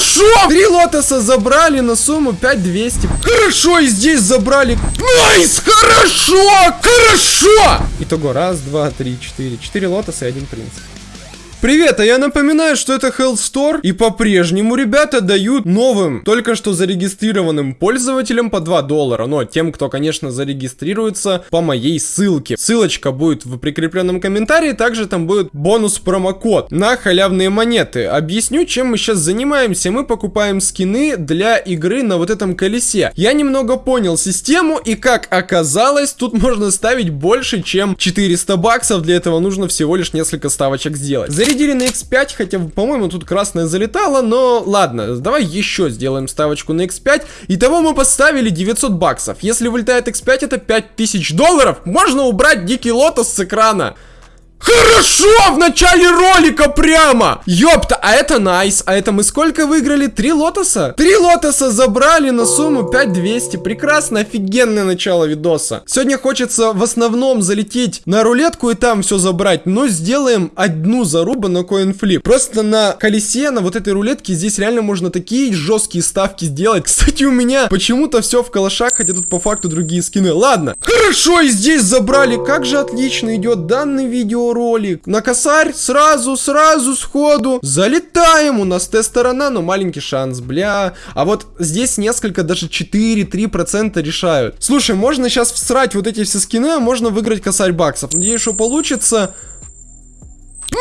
Хорошо! Три лотоса забрали на сумму 5200. Хорошо, и здесь забрали. Nice! Хорошо! Хорошо! Итого, раз, два, три, четыре. Четыре лотоса и один принц. Привет, а я напоминаю, что это Hellstore, и по-прежнему ребята дают новым, только что зарегистрированным пользователям по 2 доллара, но тем, кто, конечно, зарегистрируется по моей ссылке. Ссылочка будет в прикрепленном комментарии, также там будет бонус-промокод на халявные монеты. Объясню, чем мы сейчас занимаемся. Мы покупаем скины для игры на вот этом колесе. Я немного понял систему, и как оказалось, тут можно ставить больше, чем 400 баксов, для этого нужно всего лишь несколько ставочек сделать зарядили на x5, хотя, по-моему, тут красная залетала, но ладно, давай еще сделаем ставочку на x5. Итого мы поставили 900 баксов. Если вылетает x5, это 5000 долларов. Можно убрать дикий лотос с экрана. Хорошо, в начале ролика прямо! Ёпта, а это найс. А это мы сколько выиграли? Три лотоса? Три лотоса забрали на сумму 5200. Прекрасно, офигенное начало видоса. Сегодня хочется в основном залететь на рулетку и там все забрать, но сделаем одну зарубу на коинфлип. Просто на колесе, на вот этой рулетке здесь реально можно такие жесткие ставки сделать. Кстати, у меня почему-то все в калашах, хотя тут по факту другие скины. Ладно, хорошо, и здесь забрали. Как же отлично идет данный видео видеоролик. На косарь сразу, сразу, сходу. Залетаем. У нас Т-сторона, но маленький шанс, бля. А вот здесь несколько, даже 4-3% решают. Слушай, можно сейчас всрать вот эти все скины, а можно выиграть косарь баксов. Надеюсь, что получится.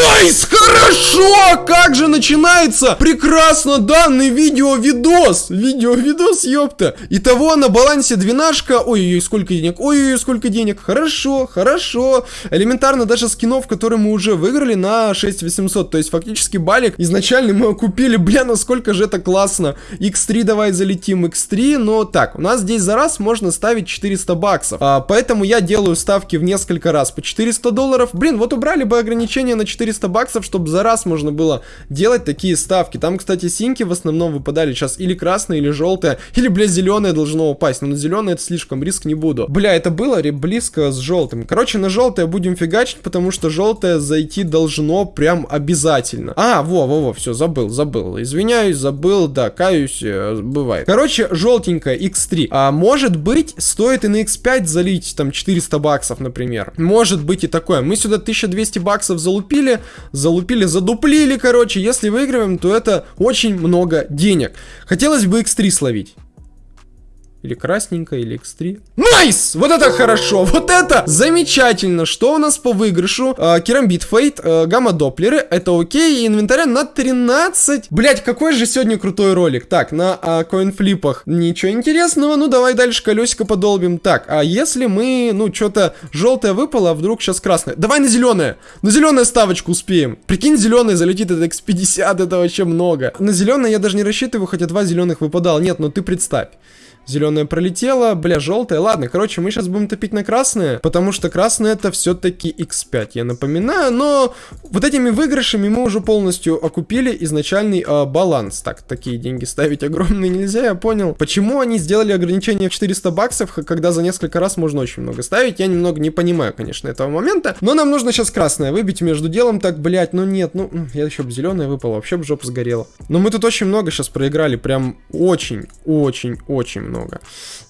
Nice! Хорошо! Как же начинается прекрасно данный видео-видос! Видео-видос, ёпта! Итого на балансе двенашка. Ой-ой-ой, сколько денег? Ой-ой-ой, сколько денег? Хорошо, хорошо. Элементарно даже скинов, которые мы уже выиграли на 6800. То есть фактически балик изначально мы купили. Бля, насколько же это классно. X3 давай залетим, X3. Но так, у нас здесь за раз можно ставить 400 баксов. А, поэтому я делаю ставки в несколько раз по 400 долларов. Блин, вот убрали бы ограничение на 400 баксов, чтобы за раз можно было делать такие ставки. Там, кстати, синьки в основном выпадали сейчас или красные, или желтые, или, бля, зеленое должно упасть. Но на зеленое это слишком, риск не буду. Бля, это было близко с желтым. Короче, на желтое будем фигачить, потому что желтое зайти должно прям обязательно. А, во, во, во, все, забыл, забыл. Извиняюсь, забыл, да, каюсь, э, бывает. Короче, желтенькая X3. А может быть, стоит и на X5 залить там 400 баксов, например. Может быть и такое. Мы сюда 1200 баксов залупили, залупили, залупили, задуплили, короче. Если выигрываем, то это очень много денег. Хотелось бы x3 словить. Или красненькая, или x3. Nice! Вот это хорошо! Вот это замечательно! Что у нас по выигрышу? Э, керамбит fade, э, gamma doppler ы, это окей, инвентаря на 13. Блять, какой же сегодня крутой ролик. Так, на э, coinflip ах ничего интересного, ну давай дальше колесико подолбим. Так, а если мы, ну, что-то желтое выпало, а вдруг сейчас красное? Давай на зеленое! На зеленое ставочку успеем. Прикинь, зеленый залетит, это x50, это вообще много. На зеленое я даже не рассчитываю, хотя два зеленых выпадал. Нет, ну ты представь. Зеленая пролетела, бля, желтая. Ладно, короче, мы сейчас будем топить на красное, потому что красное это все-таки x5, я напоминаю. Но вот этими выигрышами мы уже полностью окупили изначальный э, баланс. Так, такие деньги ставить огромные нельзя, я понял. Почему они сделали ограничение в 400 баксов, когда за несколько раз можно очень много ставить? Я немного не понимаю, конечно, этого момента. Но нам нужно сейчас красное выбить между делом. Так, блять, ну нет, ну я еще бы зеленое выпало, вообще бы жопа сгорела. Но мы тут очень много сейчас проиграли, прям очень, очень, очень много.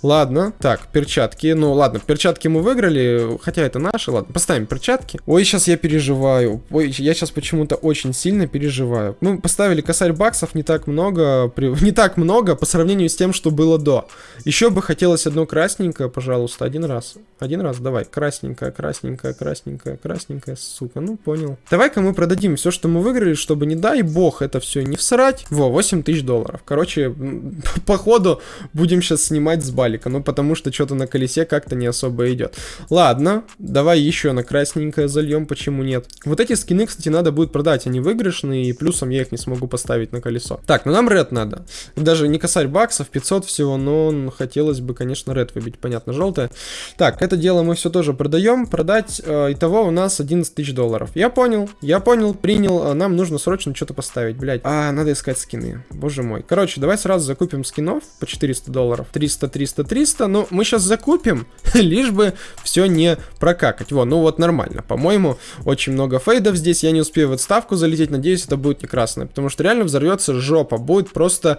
Ладно, так, перчатки. Ну, ладно, перчатки мы выиграли, хотя это наши, ладно, поставим перчатки. Ой, сейчас я переживаю. Ой, я сейчас почему-то очень сильно переживаю. Мы поставили косарь баксов не так много, не так много по сравнению с тем, что было до. Еще бы хотелось одно красненькое, пожалуйста, один раз. Один раз, давай, красненькое, красненькое, красненькое, красненькое, сука, ну понял. Давай-ка мы продадим все, что мы выиграли, чтобы, не дай бог, это все не всрать. Во, 8 тысяч долларов. Короче, походу, будем сейчас сейчас снимать с балика, ну потому что что-то на колесе как-то не особо идет. Ладно, давай еще на красненькое зальем, почему нет. Вот эти скины, кстати, надо будет продать, они выигрышные, и плюсом я их не смогу поставить на колесо. Так, ну нам ред надо. Даже не косарь баксов, 500 всего, но хотелось бы, конечно, ред выбить, понятно, желтое. Так, это дело мы все тоже продаем, продать, э, итого у нас 11 тысяч долларов. Я понял, я понял, принял, а нам нужно срочно что-то поставить, блядь. А, надо искать скины, боже мой. Короче, давай сразу закупим скинов по 400 долларов долларов. 300, 300, 300. Ну, мы сейчас закупим, лишь бы все не прокакать. Во, ну вот нормально. По-моему, очень много фейдов здесь. Я не успею в отставку залететь. Надеюсь, это будет не красное. Потому что реально взорвется жопа. Будет просто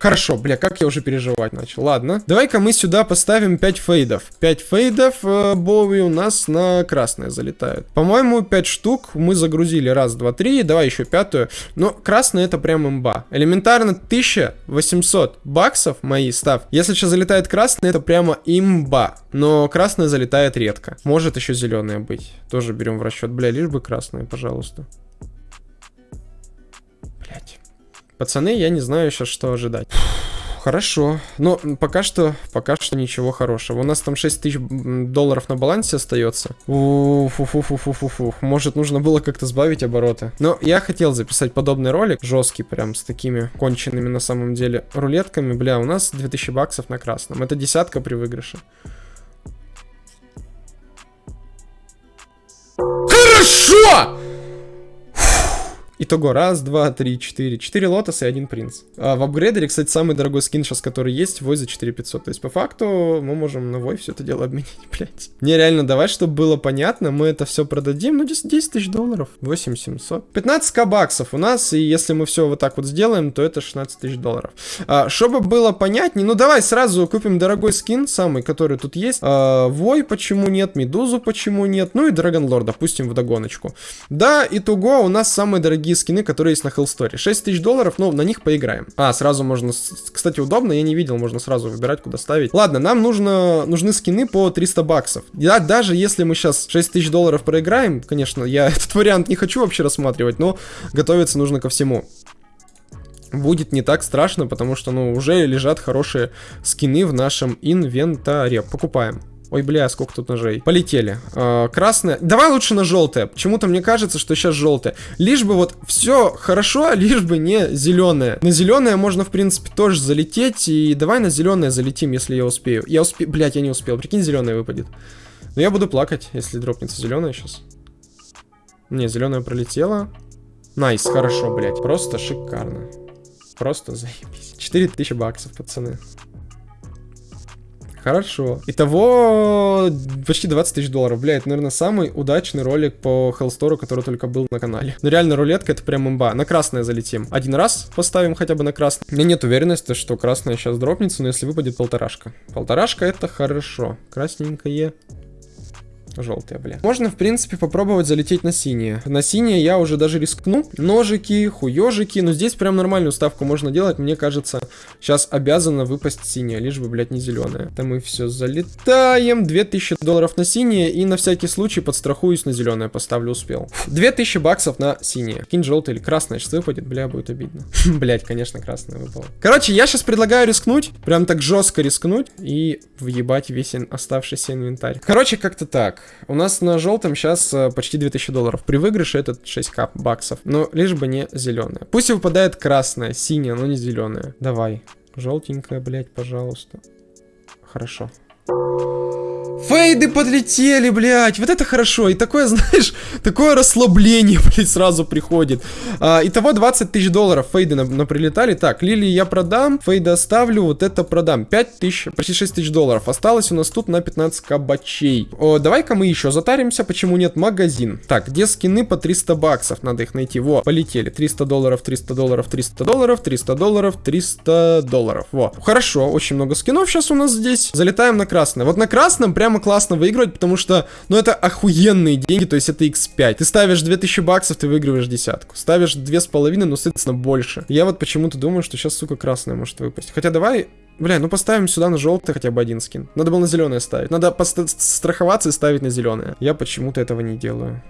Хорошо, бля, как я уже переживать начал. Ладно. Давай-ка мы сюда поставим 5 фейдов. 5 фейдов э, Боуи у нас на красное залетают. По-моему, 5 штук мы загрузили. Раз, два, три. Давай еще пятую. Но красное это прям имба. Элементарно 1800 баксов мои став. Если сейчас залетает красное, это прямо имба. Но красное залетает редко. Может еще зеленое быть. Тоже берем в расчет. Бля, лишь бы красное, пожалуйста. Пацаны, я не знаю сейчас, что ожидать. Хорошо. Но пока что, пока что ничего хорошего. У нас там 6 тысяч долларов на балансе остается. Фу-фу-фу-фу-фу-фу. Может, нужно было как-то сбавить обороты. Но я хотел записать подобный ролик, жесткий прям, с такими конченными на самом деле рулетками. Бля, у нас 2000 баксов на красном. Это десятка при выигрыше. Хорошо! Итого, раз, два, три, четыре. Четыре лотоса и один принц. А в апгрейдере, кстати, самый дорогой скин сейчас, который есть, вой за 4500. То есть, по факту, мы можем на вой все это дело обменять, блядь. Не, реально, давай, чтобы было понятно, мы это все продадим, ну, 10, 10 тысяч долларов. 8700. 15к баксов у нас, и если мы все вот так вот сделаем, то это 16 тысяч долларов. А, чтобы было понятнее, ну, давай сразу купим дорогой скин, самый, который тут есть. А, вой почему нет, Медузу почему нет, ну и Драгонлор, допустим, в догоночку. Да, итого у нас самые дорогие дорогие скины, которые есть на Hellstory. 6 тысяч долларов, ну, на них поиграем. А, сразу можно... Кстати, удобно, я не видел, можно сразу выбирать, куда ставить. Ладно, нам нужно... нужны скины по 300 баксов. Да, даже если мы сейчас 6 тысяч долларов проиграем, конечно, я этот вариант не хочу вообще рассматривать, но готовиться нужно ко всему будет не так страшно, потому что, ну, уже лежат хорошие скины в нашем инвентаре. Покупаем. Ой, бля, сколько тут ножей. Полетели. Э, красное. Давай лучше на желтое. Почему-то мне кажется, что сейчас желтое. Лишь бы вот все хорошо, лишь бы не зеленое. На зеленое можно, в принципе, тоже залететь. И давай на зеленое залетим, если я успею. Я успею. Блять, я не успел. Прикинь, зеленое выпадет. Но я буду плакать, если дропнется зеленое сейчас. Не, зеленое пролетело. Nice, хорошо, блять. Просто шикарно. Просто заебись. 4000 баксов, пацаны. Хорошо. Итого почти 20 тысяч долларов. Бля, это, наверное, самый удачный ролик по Hellstore, который только был на канале. Но реально, рулетка это прям имба. На красное залетим. Один раз поставим хотя бы на красное. У меня нет уверенности, что красное сейчас дропнется, но если выпадет полторашка. Полторашка это хорошо. Красненькое. Желтые, бля. Можно, в принципе, попробовать залететь на синие. На синие я уже даже рискну. Ножики, хуежики. Но здесь прям нормальную ставку можно делать. Мне кажется, сейчас обязана выпасть синяя, лишь бы, блядь, не зеленая. Там мы все залетаем. 2000 долларов на синие. И на всякий случай подстрахуюсь на зеленое. Поставлю, успел. 2000 баксов на синие. Кинь желтый или красное сейчас выпадет. Бля, будет обидно. Блять, конечно, красное выпало. Короче, я сейчас предлагаю рискнуть. Прям так жестко рискнуть. И въебать весь оставшийся инвентарь. Короче, как-то так. У нас на желтом сейчас э, почти 2000 долларов. При выигрыше этот 6к баксов. Но лишь бы не зеленая. Пусть выпадает красная, синяя, но не зеленая. Давай. Желтенькая, блядь, пожалуйста. Хорошо. Фейды подлетели, блядь. Вот это хорошо. И такое, знаешь, такое расслабление, блядь, сразу приходит. А, итого 20 тысяч долларов фейды на, на прилетали. Так, Лили я продам, фейды оставлю, вот это продам. 5 тысяч, почти 6 тысяч долларов. Осталось у нас тут на 15 кабачей. Давай-ка мы еще затаримся, почему нет магазин. Так, где скины по 300 баксов? Надо их найти. Во, полетели. 300 долларов, 300 долларов, 300 долларов, 300 долларов, 300 долларов. Во, хорошо, очень много скинов сейчас у нас здесь. Залетаем на красное. Вот на красном прям прямо классно выигрывать, потому что, ну, это охуенные деньги, то есть это x5. Ты ставишь 2000 баксов, ты выигрываешь десятку. Ставишь 2,5, ну, соответственно, больше. Я вот почему-то думаю, что сейчас, сука, красная может выпасть. Хотя давай Бля, ну поставим сюда на желтый хотя бы один скин. Надо было на зеленое ставить. Надо страховаться и ставить на зеленое. Я почему-то этого не делаю.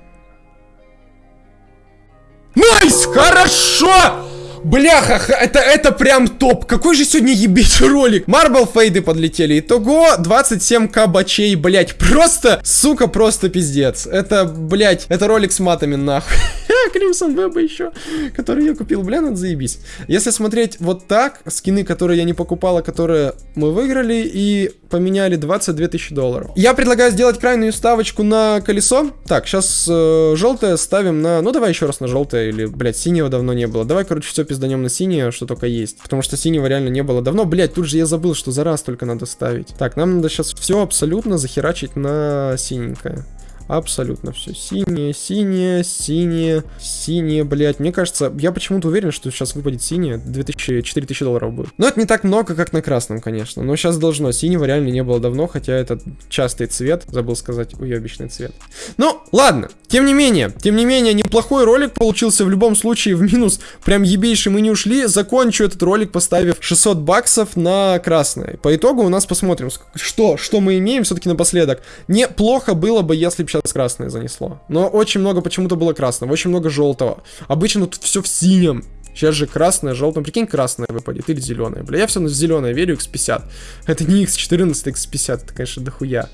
Nice! Хорошо! Бляха, это, это прям топ. Какой же сегодня ебить ролик. Marble fade ы подлетели. Итого 27к бачей, блять. Просто, сука, просто пиздец. Это, блять, это ролик с матами, нахуй. Crimson Web еще, который я купил. Бля, надо заебись. Если смотреть вот так, скины, которые я не покупал, а которые мы выиграли и поменяли 22 тысячи долларов. Я предлагаю сделать крайнюю ставочку на колесо. Так, сейчас э, желтое ставим на... Ну, давай еще раз на желтое, или, блядь, синего давно не было. Давай, короче, все пизданем на синее, что только есть. Потому что синего реально не было давно. Блядь, тут же я забыл, что за раз только надо ставить. Так, нам надо сейчас все абсолютно захерачить на синенькое. Абсолютно все. Синее, синее, синее, синее, блядь. Мне кажется, я почему-то уверен, что сейчас выпадет синее. 2000, 4000 долларов будет. Но это не так много, как на красном, конечно. Но сейчас должно. Синего реально не было давно, хотя это частый цвет. Забыл сказать, уебищный цвет. Ну, ладно. Тем не менее, тем не менее, неплохой ролик получился в любом случае в минус. Прям ебейший мы не ушли. Закончу этот ролик, поставив 600 баксов на красное. По итогу у нас посмотрим, что, что мы имеем все-таки напоследок. Неплохо было бы, если бы сейчас сейчас красное занесло. Но очень много почему-то было красного, очень много желтого. Обычно тут все в синем. Сейчас же красное, желтое. Прикинь, красное выпадет или зеленое. Бля, я все на зеленое верю, x50. Это не x14, x50, это, конечно, дохуя.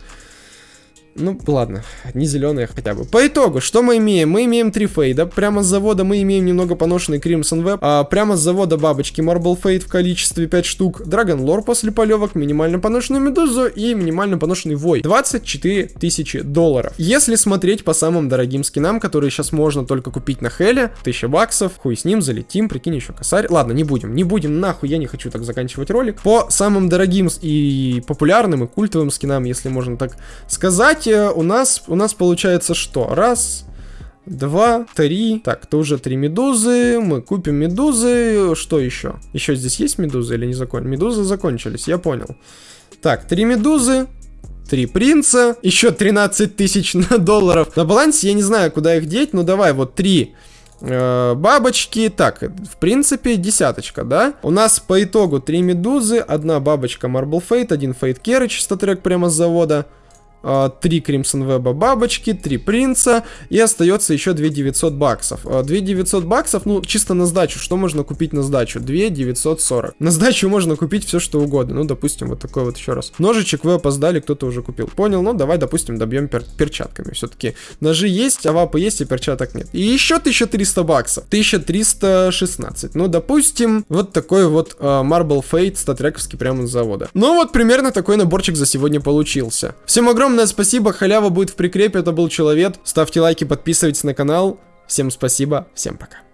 Ну, ладно, не зеленые хотя бы. По итогу, что мы имеем? Мы имеем три фейда. Прямо с завода мы имеем немного поношенный Crimson Web. А прямо с завода бабочки Marble Fade в количестве 5 штук. Dragon Lore после полевок, минимально поношенную Медузу и минимально поношенный Вой. 24 тысячи долларов. Если смотреть по самым дорогим скинам, которые сейчас можно только купить на Хеле, 1000 баксов, хуй с ним, залетим, прикинь, еще косарь. Ладно, не будем, не будем, нахуй, я не хочу так заканчивать ролик. По самым дорогим и популярным и культовым скинам, если можно так сказать, у нас, у нас получается что? Раз, два, три. Так, это уже три медузы. Мы купим медузы. Что еще? Еще здесь есть медузы или не закончились? Медузы закончились, я понял. Так, три медузы. Три принца. Еще 13 тысяч долларов. На балансе я не знаю, куда их деть. Ну давай, вот три э, бабочки. Так, в принципе, десяточка, да? У нас по итогу три медузы, одна бабочка Marble Fate, один Fate Carriage, статрек прямо с завода. 3 Crimson Web бабочки, 3 принца, и остается еще 2900 баксов. 2900 баксов, ну, чисто на сдачу. Что можно купить на сдачу? 2940. На сдачу можно купить все, что угодно. Ну, допустим, вот такой вот еще раз. Ножичек вы опоздали, кто-то уже купил. Понял? Ну, давай, допустим, добьем пер перчатками. Все-таки ножи есть, а вапы есть, и перчаток нет. И еще 1300 баксов. 1316. Ну, допустим, вот такой вот uh, Marble Fate статрековский прямо с завода. Ну, вот примерно такой наборчик за сегодня получился. Всем огромное огромное спасибо, халява будет в прикрепе, это был Человек. Ставьте лайки, подписывайтесь на канал. Всем спасибо, всем пока.